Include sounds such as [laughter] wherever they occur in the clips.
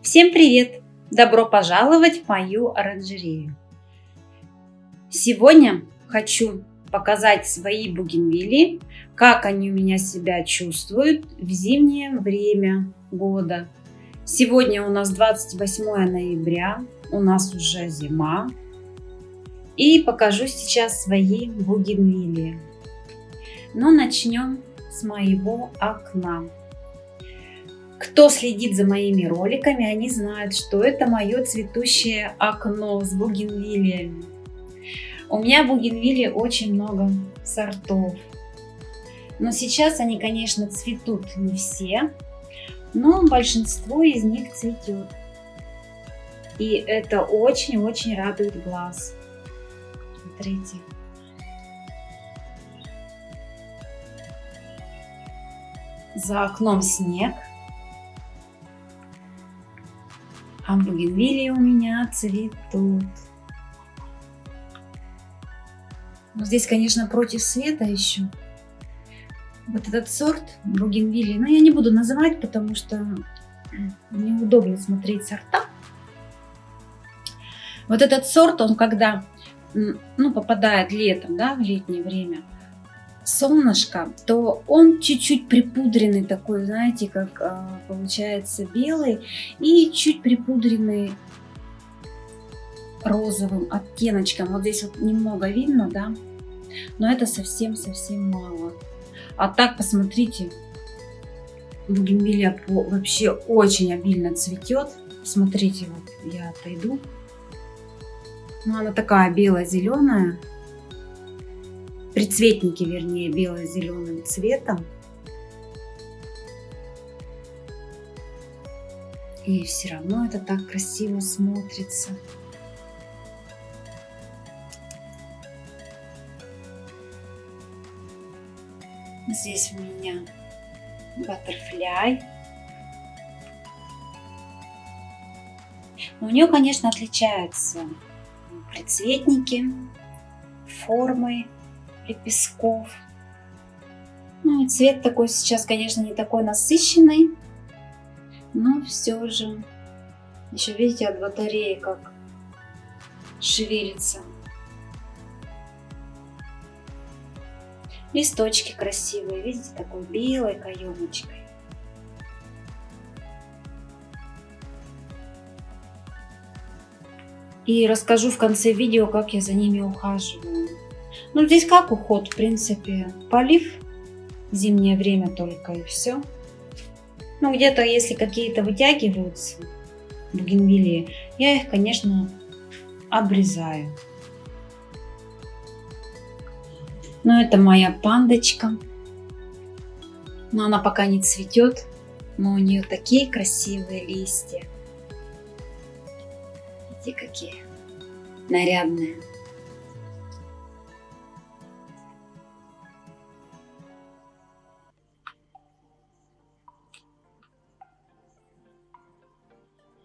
Всем привет! Добро пожаловать в мою оранжерею! Сегодня хочу показать свои бугенвилли, как они у меня себя чувствуют в зимнее время года. Сегодня у нас 28 ноября, у нас уже зима. И покажу сейчас свои бугенвилли. Но начнем с моего окна. Кто следит за моими роликами, они знают, что это мое цветущее окно с бугенвиллиями. У меня бугенвилли очень много сортов. Но сейчас они, конечно, цветут не все, но большинство из них цветет. И это очень-очень радует глаз. Смотрите. За окном снег. А бугенвилии у меня цветут. Но здесь, конечно, против света еще. Вот этот сорт бугенвилии, но я не буду называть, потому что неудобно смотреть сорта. Вот этот сорт, он когда ну, попадает летом, да, в летнее время, солнышко, то он чуть-чуть припудренный такой, знаете, как а, получается белый и чуть припудренный розовым оттеночком. Вот здесь вот немного видно, да, но это совсем-совсем мало. А так, посмотрите, бугенвилля вообще очень обильно цветет. Смотрите, вот я отойду. Ну, она такая бело-зеленая предцветники, вернее, бело-зеленым цветом. И все равно это так красиво смотрится. Здесь у меня баттерфляй. у нее, конечно, отличаются предцветники, формы лепестков. Ну и цвет такой сейчас, конечно, не такой насыщенный, но все же еще видите от батареи как шевелится. Листочки красивые, видите, такой белой каемочкой. И расскажу в конце видео, как я за ними ухаживаю. Ну, здесь как уход, в принципе, полив зимнее время только и все. Ну, где-то, если какие-то вытягиваются бугенвилии, я их, конечно, обрезаю. Но это моя пандочка. Но она пока не цветет, но у нее такие красивые листья. Видите, какие нарядные.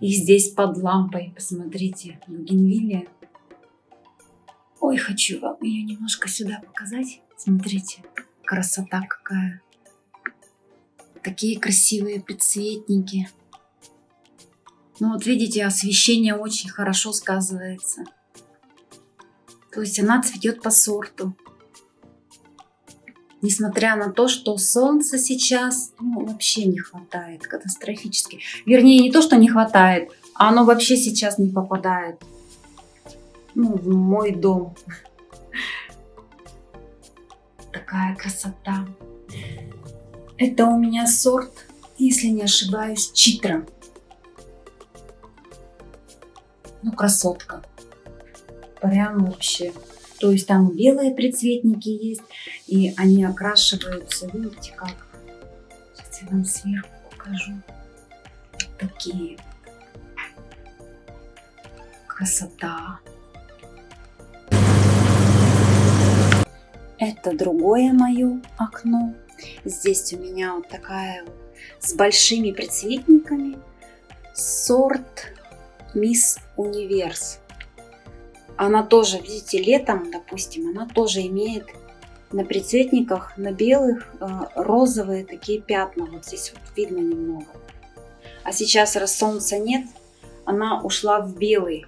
И здесь под лампой, посмотрите, бугенвилия. Ой, хочу вам ее немножко сюда показать. Смотрите, красота какая. Такие красивые предцветники. Ну вот видите, освещение очень хорошо сказывается. То есть она цветет по сорту несмотря на то, что солнца сейчас ну, вообще не хватает катастрофически. Вернее, не то, что не хватает, а оно вообще сейчас не попадает ну, в мой дом. [laughs] Такая красота. Это у меня сорт, если не ошибаюсь, читра. Ну, красотка. Прям вообще. То есть там белые предцветники есть, и они окрашиваются, видите как. Сейчас я вам сверху покажу. Такие. Красота. Это другое мое окно. Здесь у меня вот такая вот с большими предцветниками сорт Мисс Универс она тоже, видите, летом, допустим, она тоже имеет на прицветниках, на белых, э, розовые такие пятна. Вот здесь вот видно немного. А сейчас, раз солнца нет, она ушла в белый.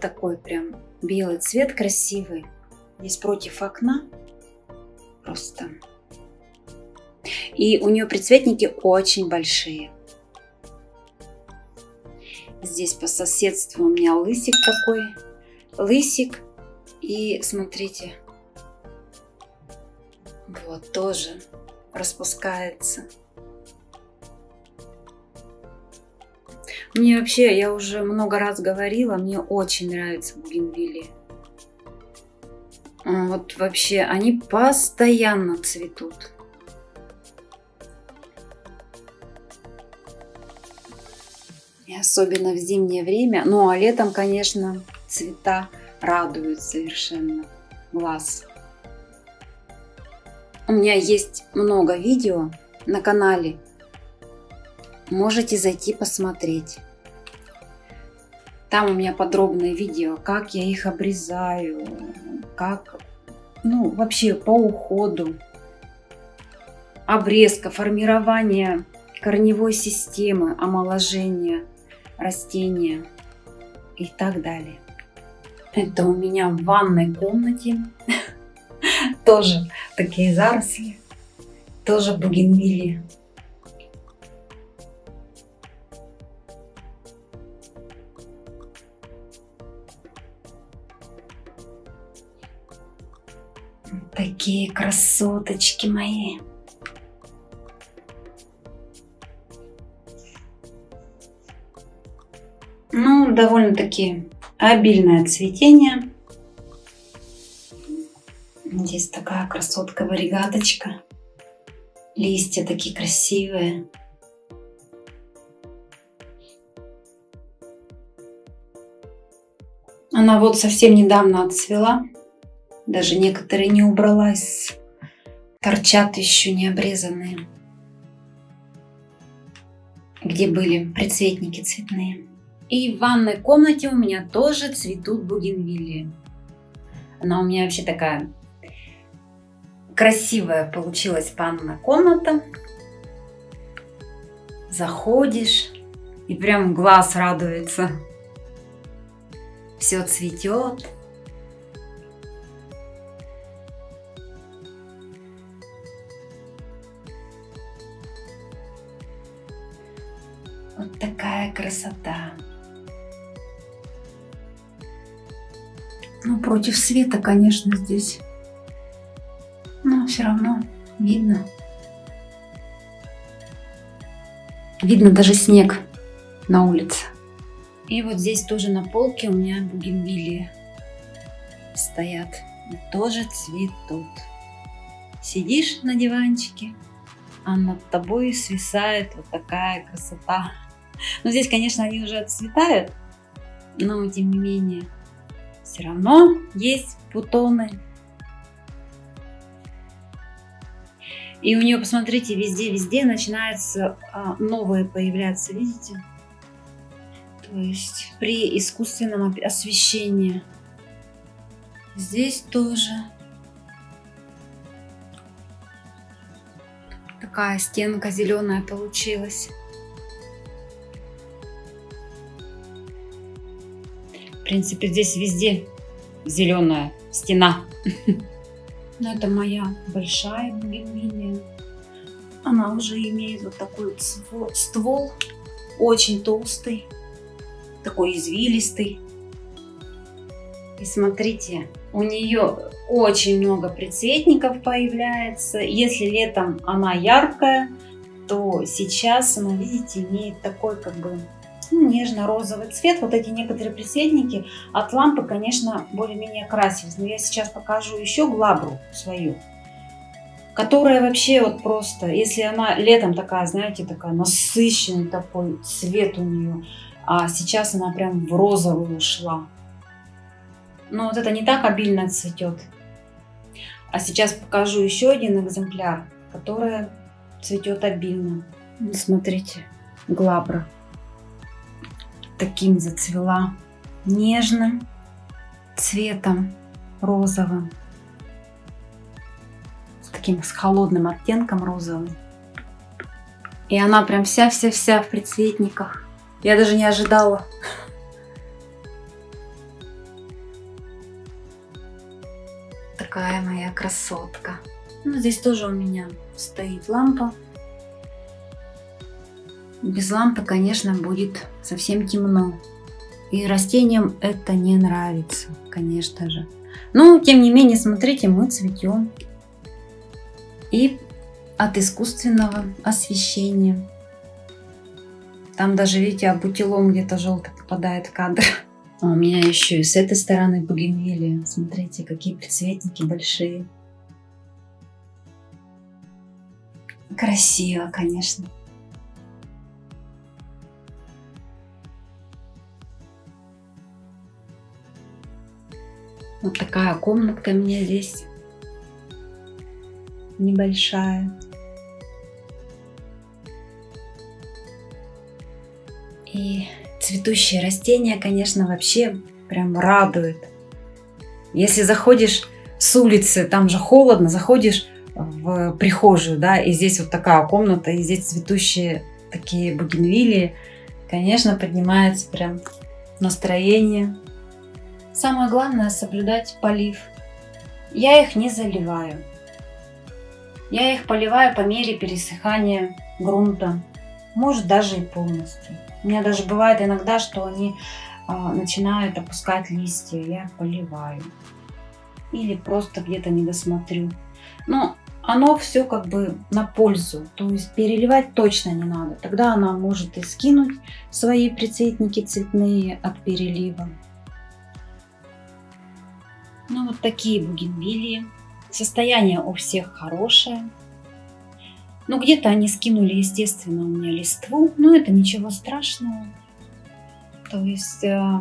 Такой прям белый цвет красивый. Здесь против окна. Просто. И у нее прицветники очень большие. Здесь по соседству у меня лысик такой. Лысик. И смотрите. Вот тоже распускается. Мне вообще, я уже много раз говорила, мне очень нравятся бугенвилли. Вот вообще, они постоянно цветут. И особенно в зимнее время. Ну а летом, конечно, цвета радуют совершенно глаз. У меня есть много видео на канале. Можете зайти посмотреть. Там у меня подробное видео, как я их обрезаю, как, ну, вообще по уходу, обрезка, формирование корневой системы, омоложение растения и так далее. Это у меня в ванной комнате [laughs] тоже такие заросли, тоже бугенвилли. Такие красоточки мои. Довольно-таки обильное цветение. Здесь такая красотка варигаточка. Листья такие красивые. Она вот совсем недавно отцвела. Даже некоторые не убралась. Торчат еще не обрезанные. Где были прицветники цветные. И в ванной комнате у меня тоже цветут бугенвилли. Она у меня вообще такая красивая получилась ванная комната. Заходишь и прям глаз радуется. Все цветет. Вот такая красота. Ну, против света, конечно, здесь. Но все равно видно. Видно даже снег на улице. И вот здесь тоже на полке у меня бугенвилли стоят. И тоже цветут. Сидишь на диванчике, а над тобой свисает вот такая красота. Но здесь, конечно, они уже отцветают, но тем не менее, все равно есть бутоны. И у нее, посмотрите, везде-везде начинаются а, новые появляться, видите? То есть при искусственном освещении. Здесь тоже такая стенка зеленая получилась. Принципе, здесь везде зеленая стена. [laughs] Но это моя большая бугенвилия. Она уже имеет вот такой вот ствол, очень толстый, такой извилистый. И смотрите, у нее очень много прицветников появляется. Если летом она яркая, то сейчас она, видите, имеет такой как бы нежно-розовый цвет. Вот эти некоторые прицветники от лампы, конечно, более-менее красились. Но я сейчас покажу еще глабру свою, которая вообще вот просто, если она летом такая, знаете, такая насыщенный такой цвет у нее, а сейчас она прям в розовый ушла. Но вот это не так обильно цветет. А сейчас покажу еще один экземпляр, который цветет обильно. Смотрите, глабра таким зацвела нежным цветом розовым, с таким с холодным оттенком розовым. И она прям вся-вся-вся в предцветниках. Я даже не ожидала. Такая моя красотка. Ну, здесь тоже у меня стоит лампа. Без лампы, конечно, будет совсем темно. И растениям это не нравится, конечно же. Но, тем не менее, смотрите, мы цветем. И от искусственного освещения. Там даже, видите, абутилон где-то желтый попадает в кадр. А у меня еще и с этой стороны бугенвилия. Смотрите, какие прицветники большие. Красиво, конечно. Вот такая комнатка у меня здесь небольшая. И цветущие растения, конечно, вообще прям радуют. Если заходишь с улицы, там же холодно, заходишь в прихожую, да, и здесь вот такая комната, и здесь цветущие такие бугенвилии, конечно, поднимается прям настроение. Самое главное соблюдать полив. Я их не заливаю. Я их поливаю по мере пересыхания грунта, может даже и полностью. У меня даже бывает иногда, что они а, начинают опускать листья, я их поливаю. Или просто где-то не досмотрю. Но оно все как бы на пользу, то есть переливать точно не надо. Тогда она может и скинуть свои прицветники цветные от перелива. Ну вот такие бугенвилии. Состояние у всех хорошее. Ну, где-то они скинули, естественно, у меня листву, но это ничего страшного. То есть э,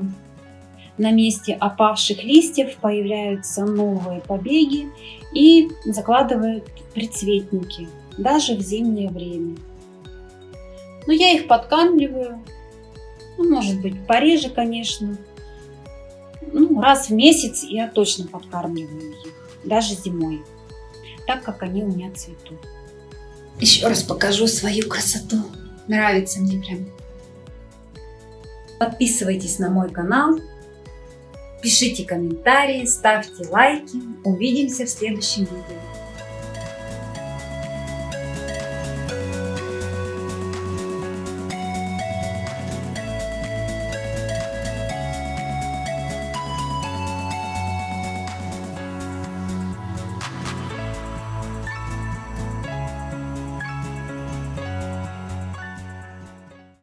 на месте опавших листьев появляются новые побеги и закладывают прицветники, даже в зимнее время. Но я их подкармливаю, ну, может быть, пореже, конечно. Ну, раз в месяц я точно подкармливаю их, даже зимой, так как они у меня цветут. Еще раз покажу свою красоту. Нравится мне прям. Подписывайтесь на мой канал. Пишите комментарии, ставьте лайки. Увидимся в следующем видео.